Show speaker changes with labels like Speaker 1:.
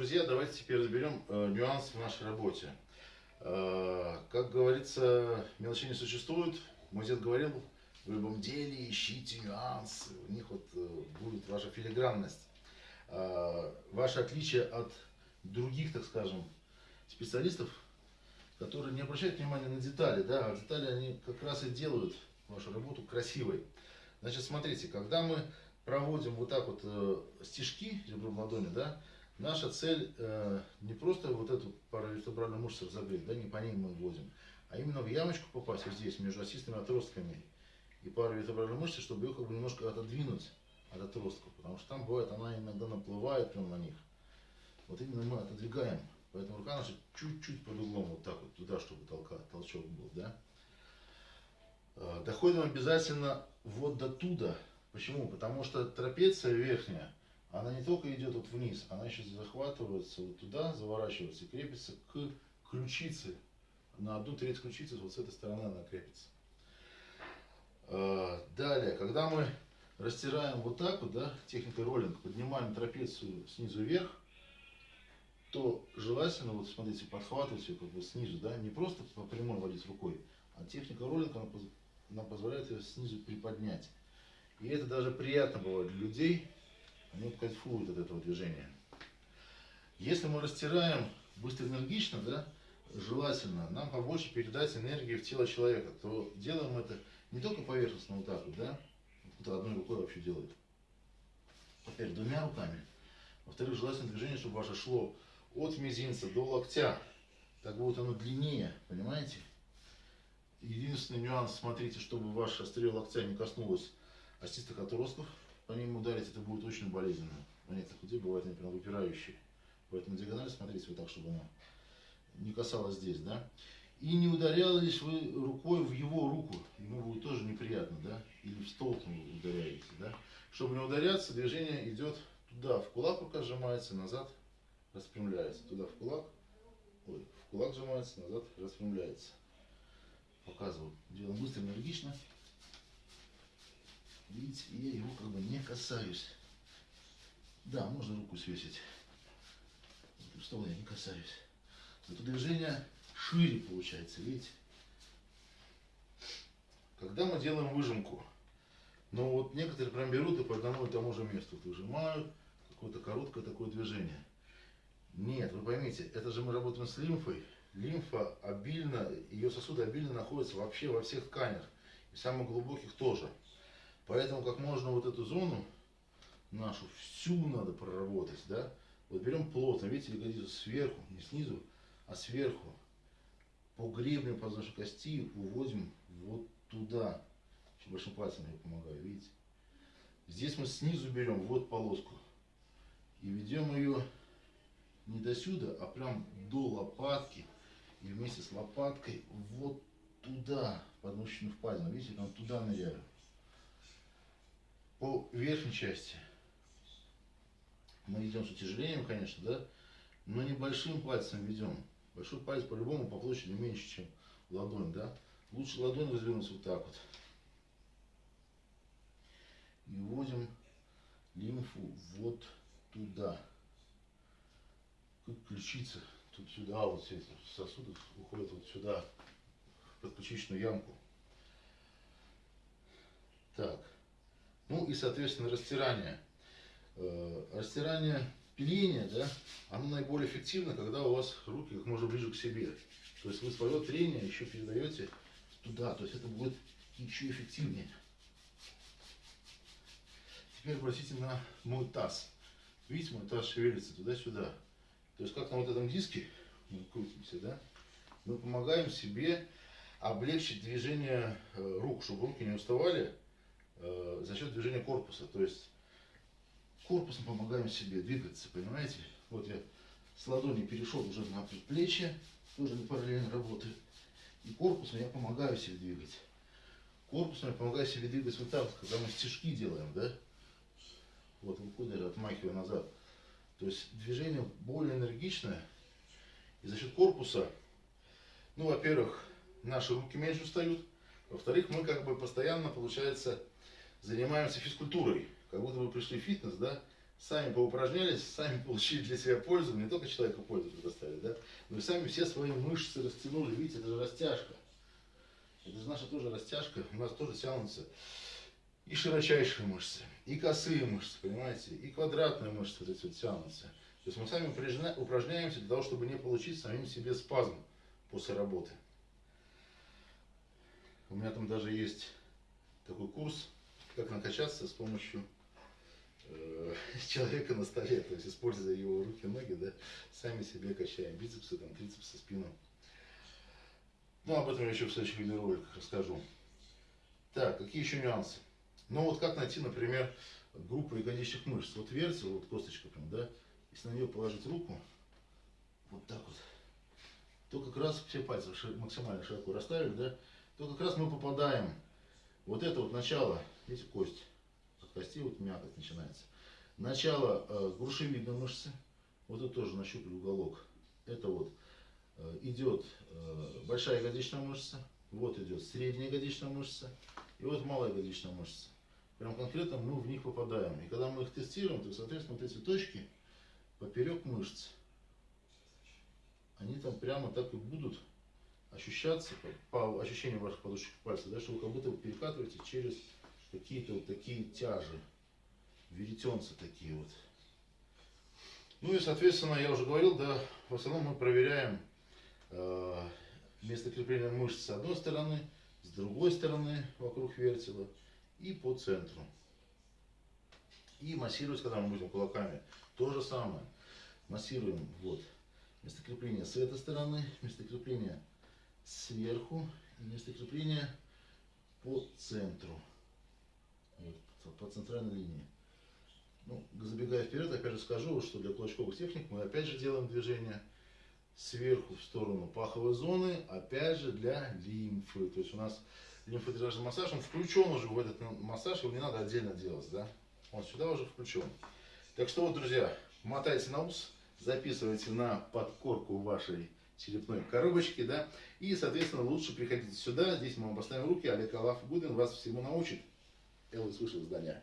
Speaker 1: друзья, давайте теперь разберем э, нюансы в нашей работе. Э, как говорится, мелочей не существует. Мой дед говорил, в любом деле ищите нюансы, у них вот э, будет ваша филигранность. Э, ваше отличие от других, так скажем, специалистов, которые не обращают внимания на детали, да, а детали они как раз и делают вашу работу красивой. Значит, смотрите, когда мы проводим вот так вот э, стежки ребром ладони, да, наша цель э, не просто вот эту паравертебральную мышцу разогреть, да, не по ней мы вводим, а именно в ямочку попасть вот здесь, между осистыми отростками и паравертебральной мышцей, чтобы ее как бы немножко отодвинуть от отростков, потому что там бывает, она иногда наплывает прямо на них. Вот именно мы отодвигаем, поэтому рука наша чуть-чуть под углом вот так вот туда, чтобы толка, толчок был, да. Э, доходим обязательно вот до туда, Почему? Потому что трапеция верхняя, она не только идет вот вниз, она еще захватывается вот туда, заворачивается и крепится к ключице. На одну треть ключицы вот с этой стороны она крепится. А, далее, когда мы растираем вот так вот, да, техникой роллинг, поднимаем трапецию снизу вверх, то желательно, вот смотрите, подхватывать ее как бы снизу, да, не просто по прямой водить рукой, а техника роллинга, она позволяет ее снизу приподнять. И это даже приятно бывает для людей, они кайфуют от этого движения. Если мы растираем быстро энергично, да, желательно нам побольше передать энергии в тело человека, то делаем это не только поверхностно вот так вот, да, кто-то одной рукой вообще делает, опять двумя руками. Во-вторых, желательно движение, чтобы ваше шло от мизинца до локтя, так будет оно длиннее, понимаете? Единственный нюанс, смотрите, чтобы ваше острие локтя не коснулось остистых отростков, по ним ударить это будет очень болезненно. Некоторых людей бывает они прям выпирающие. Поэтому диагонали смотрите вот так, чтобы она не касалась здесь, да. И не ударялись вы рукой в его руку, ему будет тоже неприятно, да, или в стол вы ударяете, да. Чтобы не ударяться, движение идет туда, в кулак рука сжимается, назад распрямляется, туда в кулак, ой, в кулак сжимается, назад распрямляется. Показываю, делаем быстро, энергично. Видите, я его как бы не касаюсь. Да, можно руку свесить. Стола я не касаюсь. Это движение шире получается, видите? Когда мы делаем выжимку, но вот некоторые прям берут и по одному и тому же месту вот выжимают, какое-то короткое такое движение. Нет, вы поймите, это же мы работаем с лимфой. Лимфа обильно, ее сосуды обильно находятся вообще во всех тканях. И самых глубоких тоже. Поэтому как можно вот эту зону нашу всю надо проработать, да. Вот берем плотно, видите, ягодицу сверху, не снизу, а сверху. По гребню подвздошной кости уводим вот туда. Еще большим пальцем я помогаю, видите. Здесь мы снизу берем вот полоску и ведем ее не до сюда, а прям до лопатки. И вместе с лопаткой вот туда, под мышечную впадину. Видите, там туда ныряю по верхней части мы идем с утяжелением, конечно, да, но небольшим пальцем ведем. Большой палец по-любому по площади меньше, чем ладонь, да. Лучше ладонь развернуть вот так вот. И вводим лимфу вот туда. Как ключица. Тут сюда вот все эти сосуды уходят вот сюда, в подключичную ямку. Так. Ну и, соответственно, растирание. Э, растирание пиления, да, оно наиболее эффективно, когда у вас руки как можно ближе к себе. То есть вы свое трение еще передаете туда, то есть это будет еще эффективнее. Теперь обратите на мой таз. Видите, мой таз шевелится туда-сюда. То есть как на вот этом диске мы крутимся, да, мы помогаем себе облегчить движение э, рук, чтобы руки не уставали э, за счет движения корпуса. То есть корпусом помогаем себе двигаться, понимаете? Вот я с ладони перешел уже на предплечье, тоже параллельно работаю. И корпусом я помогаю себе двигать. Корпусом я помогаю себе двигать вот так, когда мы стежки делаем, да? Вот выходит, отмахиваю назад. То есть движение более энергичное. И за счет корпуса, ну, во-первых, наши руки меньше устают. Во-вторых, мы как бы постоянно, получается, занимаемся физкультурой, как будто бы пришли в фитнес, да, сами поупражнялись, сами получили для себя пользу, не только человеку пользу предоставили, да, но и сами все свои мышцы растянули. Видите, это же растяжка. Это же наша тоже растяжка, у нас тоже тянутся и широчайшие мышцы, и косые мышцы, понимаете, и квадратные мышцы эти вот тянутся. То есть мы сами упражня- упражняемся для того, чтобы не получить самим себе спазм после работы. У меня там даже есть такой курс, как накачаться с помощью э, человека на столе, то есть используя его руки, ноги, да, сами себе качаем бицепсы, там, трицепсы, спину. Ну, об этом я еще в следующих видеороликах расскажу. Так, какие еще нюансы? Ну, вот как найти, например, группу ягодичных мышц. Вот вертел, вот косточка прям, да, если на нее положить руку, вот так вот, то как раз все пальцы максимально широко расставили, да, то как раз мы попадаем. Вот это вот начало, видите, кость. От кости вот мякоть начинается. Начало э, грушевидной мышцы. Вот это тоже нащупали уголок. Это вот э, идет э, большая ягодичная мышца. Вот идет средняя ягодичная мышца. И вот малая ягодичная мышца. Прям конкретно мы в них попадаем. И когда мы их тестируем, то, соответственно, вот эти точки поперек мышц, они там прямо так и будут ощущаться по, по ваших подушечек пальцев, да, что вы как будто перекатываете через какие-то вот такие тяжи, веретенцы такие вот. Ну и, соответственно, я уже говорил, да, в основном мы проверяем э, место крепления мышц с одной стороны, с другой стороны вокруг вертела и по центру. И массировать, когда мы будем кулаками, то же самое. Массируем вот место крепления с этой стороны, место крепления сверху и место крепления по центру. Вот, по центральной линии. Ну, забегая вперед, опять же скажу, что для кулачковых техник мы опять же делаем движение сверху в сторону паховой зоны, опять же для лимфы. То есть у нас лимфодренажный массаж, он включен уже в этот массаж, его не надо отдельно делать, да? Он сюда уже включен. Так что вот, друзья, мотайте на ус, записывайте на подкорку вашей черепной коробочки, да, и, соответственно, лучше приходите сюда, здесь мы вам поставим руки, Олег Алаф Гудин вас всему научит. Элвис вышел из здания.